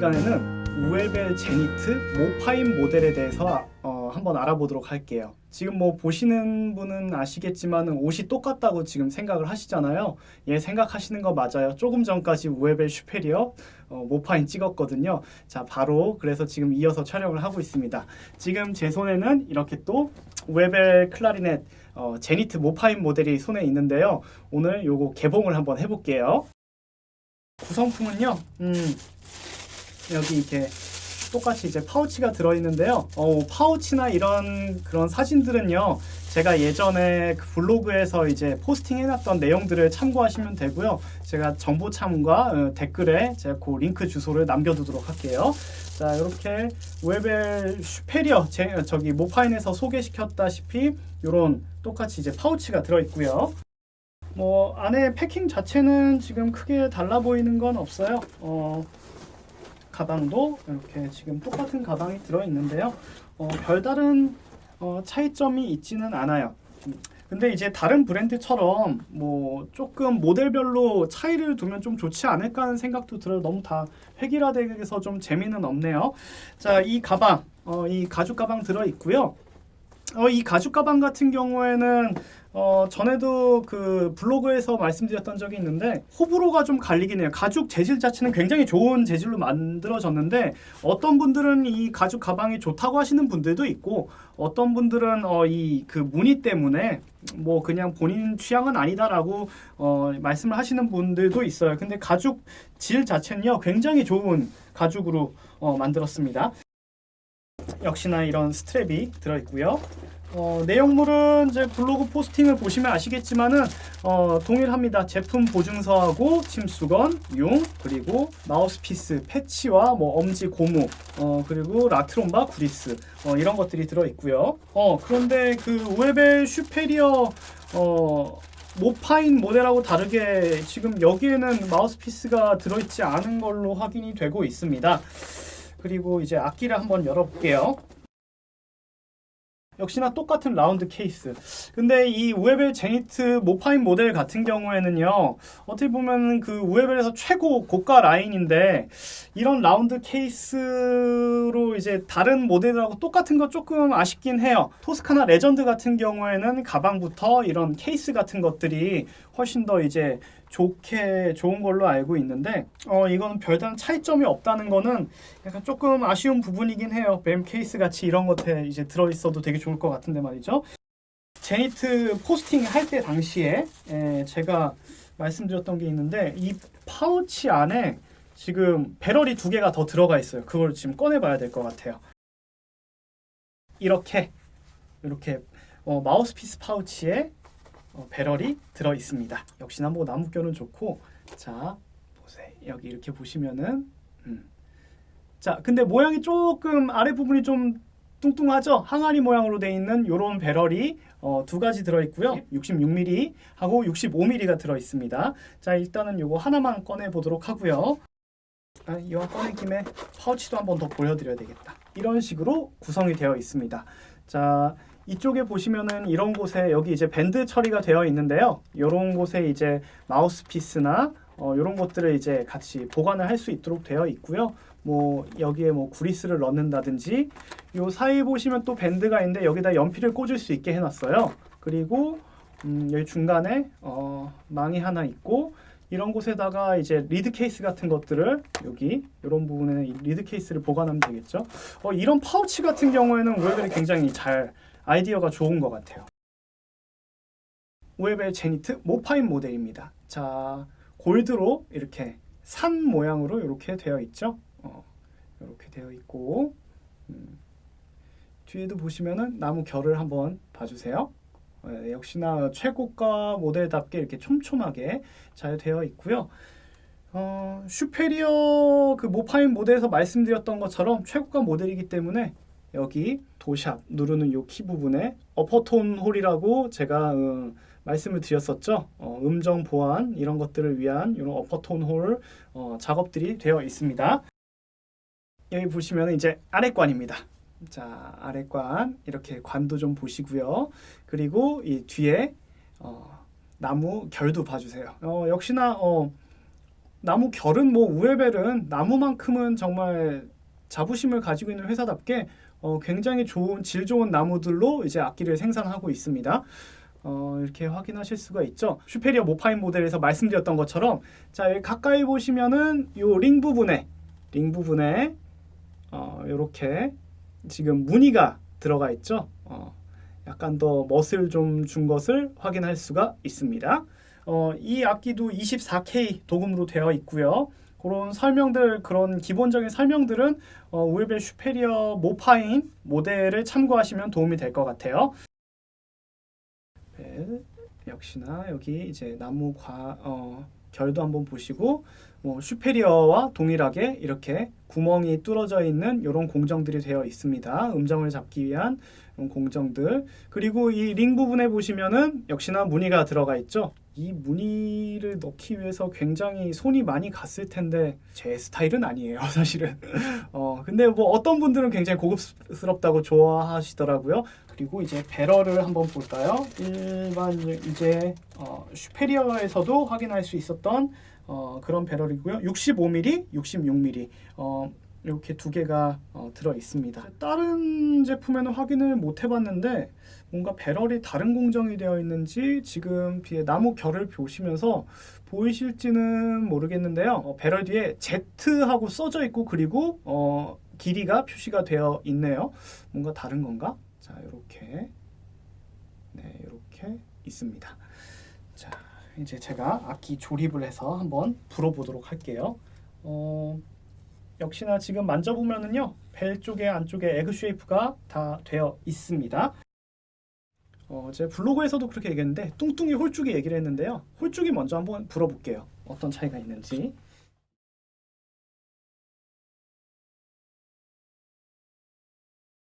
시간에는 우엘벨 제니트 모파인 모델에 대해서 어, 한번 알아보도록 할게요. 지금 뭐 보시는 분은 아시겠지만 옷이 똑같다고 지금 생각을 하시잖아요. 예, 생각하시는 거 맞아요. 조금 전까지 우엘벨 슈페리어 어, 모파인 찍었거든요. 자, 바로 그래서 지금 이어서 촬영을 하고 있습니다. 지금 제 손에는 이렇게 또 우엘벨 클라리넷 어, 제니트 모파인 모델이 손에 있는데요. 오늘 요거 개봉을 한번 해볼게요. 구성품은요. 음, 여기 이렇게 똑같이 이제 파우치가 들어있는데요. 어, 파우치나 이런 그런 사진들은요. 제가 예전에 그 블로그에서 이제 포스팅 해놨던 내용들을 참고하시면 되고요. 제가 정보창과 어, 댓글에 제가 그 링크 주소를 남겨두도록 할게요. 자 이렇게 웨벨 슈페리어 제, 저기 모파인에서 소개시켰다시피 이런 똑같이 이제 파우치가 들어있고요. 뭐 안에 패킹 자체는 지금 크게 달라 보이는 건 없어요. 어, 가방도 이렇게 지금 똑같은 가방이 들어있는데요. 어, 별다른 어, 차이점이 있지는 않아요. 근데 이제 다른 브랜드처럼 뭐 조금 모델별로 차이를 두면 좀 좋지 않을까 하는 생각도 들어요. 너무 다 획일화돼서 좀 재미는 없네요. 자, 이 가방, 어, 이 가죽 가방 들어 있고요. 어, 이 가죽 가방 같은 경우에는 어, 전에도 그 블로그에서 말씀드렸던 적이 있는데 호불호가 좀 갈리긴 해요. 가죽 재질 자체는 굉장히 좋은 재질로 만들어졌는데 어떤 분들은 이 가죽 가방이 좋다고 하시는 분들도 있고 어떤 분들은 어, 이 그 무늬 때문에 뭐 그냥 본인 취향은 아니다라고 어, 말씀을 하시는 분들도 있어요. 근데 가죽 질 자체는요 굉장히 좋은 가죽으로 어, 만들었습니다. 역시나 이런 스트랩이 들어있고요. 어, 내용물은 이제 블로그 포스팅을 보시면 아시겠지만은 어, 동일합니다. 제품 보증서하고 침수건, 용, 그리고 마우스피스, 패치와 뭐 엄지 고무, 어, 그리고 라트롬바, 구리스 어, 이런 것들이 들어 있고요. 어, 그런데 그 우에벨 슈페리어 어, 모파인 모델하고 다르게 지금 여기에는 마우스피스가 들어있지 않은 걸로 확인이 되고 있습니다. 그리고 이제 악기를 한번 열어볼게요. 역시나 똑같은 라운드 케이스. 근데 이 우에벨 제니트 모파인 모델 같은 경우에는요, 어떻게 보면 그 우에벨에서 최고 고가 라인인데, 이런 라운드 케이스로 이제 다른 모델하고 똑같은 거 조금 아쉽긴 해요. 토스카나 레전드 같은 경우에는 가방부터 이런 케이스 같은 것들이 훨씬 더 이제 좋게 좋은 걸로 알고 있는데 어 이거는 별다른 차이점이 없다는 거는 약간 조금 아쉬운 부분이긴 해요. BAM 케이스 같이 이런 것에 이제 들어있어도 되게 좋을 것 같은데 말이죠. 제니트 포스팅 할 때 당시에 에, 제가 말씀드렸던 게 있는데 이 파우치 안에 지금 배럴이 두 개가 더 들어가 있어요. 그걸 지금 꺼내 봐야 될 것 같아요. 이렇게 이렇게 어, 마우스피스 파우치에 어, 배럴이 들어 있습니다. 역시나 뭐 나무결은 좋고 자 보세요 여기 이렇게 보시면은 음. 자 근데 모양이 조금 아래 부분이 좀 뚱뚱하죠? 항아리 모양으로 되어 있는 이런 배럴이 어, 두 가지 들어있고요. 66mm 하고 65mm가 들어있습니다. 자 일단은 이거 하나만 꺼내보도록 하고요. 아, 이왕 꺼낸 김에 파우치도 한번 더 보여드려야 되겠다. 이런 식으로 구성이 되어 있습니다. 자 이쪽에 보시면은 이런 곳에 여기 이제 밴드 처리가 되어 있는데요. 이런 곳에 이제 마우스피스나 어, 이런 것들을 이제 같이 보관을 할 수 있도록 되어 있고요. 뭐 여기에 뭐 구리스를 넣는다든지 요 사이에 보시면 또 밴드가 있는데 여기다 연필을 꽂을 수 있게 해놨어요. 그리고 음, 여기 중간에 어, 망이 하나 있고 이런 곳에다가 이제 리드 케이스 같은 것들을 여기 이런 부분에 리드 케이스를 보관하면 되겠죠. 어, 이런 파우치 같은 경우에는 Uebel이 굉장히 잘 아이디어가 좋은 것 같아요. Uebel Zenit Mopane 모델입니다. 자, 골드로 이렇게 산 모양으로 이렇게 되어 있죠. 어, 이렇게 되어 있고 음, 뒤에도 보시면은 나무 결을 한번 봐주세요. 네, 역시나 최고가 모델답게 이렇게 촘촘하게 잘 되어 있고요. 어, 슈페리어 그 모파인 모델에서 말씀드렸던 것처럼 최고가 모델이기 때문에 여기 도샵 누르는 요 키 부분에 어퍼톤 홀이라고 제가 음, 말씀을 드렸었죠. 어, 음정 보안 이런 것들을 위한 이런 어퍼톤 홀 어, 작업들이 되어 있습니다. 여기 보시면 이제 아래관입니다. 자 아래관 이렇게 관도 좀 보시고요. 그리고 이 뒤에 어, 나무 결도 봐주세요. 어, 역시나 어, 나무 결은 뭐 우에벨은 나무만큼은 정말 자부심을 가지고 있는 회사답게 어, 굉장히 좋은 질 좋은 나무들로 이제 악기를 생산하고 있습니다. 어, 이렇게 확인하실 수가 있죠. Superior Mopane 모델에서 말씀드렸던 것처럼 자 여기 가까이 보시면은 요 링 부분에 링 부분에 어, 이렇게 지금 무늬가 들어가 있죠. 어, 약간 더 멋을 좀 준 것을 확인할 수가 있습니다. 어, 이 악기도 24K 도금으로 되어 있고요. 그런 설명들 그런 기본적인 설명들은 어, Uebel Superior Mopane 모델을 참고하시면 도움이 될 것 같아요. 벨 역시나 여기 이제 나무 과 어, 결도 한번 보시고 뭐 슈페리어와 동일하게 이렇게 구멍이 뚫어져 있는 이런 공정들이 되어 있습니다. 음정을 잡기 위한 이런 공정들 그리고 이 링 부분에 보시면은 역시나 무늬가 들어가 있죠. 이 무늬를 넣기 위해서 굉장히 손이 많이 갔을 텐데 제 스타일은 아니에요 사실은. 어 근데 뭐 어떤 분들은 굉장히 고급스럽다고 좋아하시더라고요. 그리고 이제 배럴을 한번 볼까요? 일반 이제 어, 슈페리어에서도 확인할 수 있었던 어, 그런 배럴이고요. 65mm 66mm 어, 이렇게 두 개가 어, 들어 있습니다. 다른 제품에는 확인을 못 해봤는데 뭔가 배럴이 다른 공정이 되어 있는지 지금 뒤에 나무 결을 보시면서 보이실지는 모르겠는데요. 어, 배럴 뒤에 Z하고 써져 있고 그리고 어, 길이가 표시가 되어 있네요. 뭔가 다른 건가? 자 이렇게 네 이렇게 있습니다. 자 이제 제가 악기 조립을 해서 한번 불어보도록 할게요. 어, 역시나 지금 만져보면은요 벨 쪽에 안쪽에 egg shape가 다 되어 있습니다. 어, 제 블로그에서도 그렇게 얘기했는데 뚱뚱이 홀쭉이 얘기를 했는데요. 홀쭉이 먼저 한번 불어볼게요. 어떤 차이가 있는지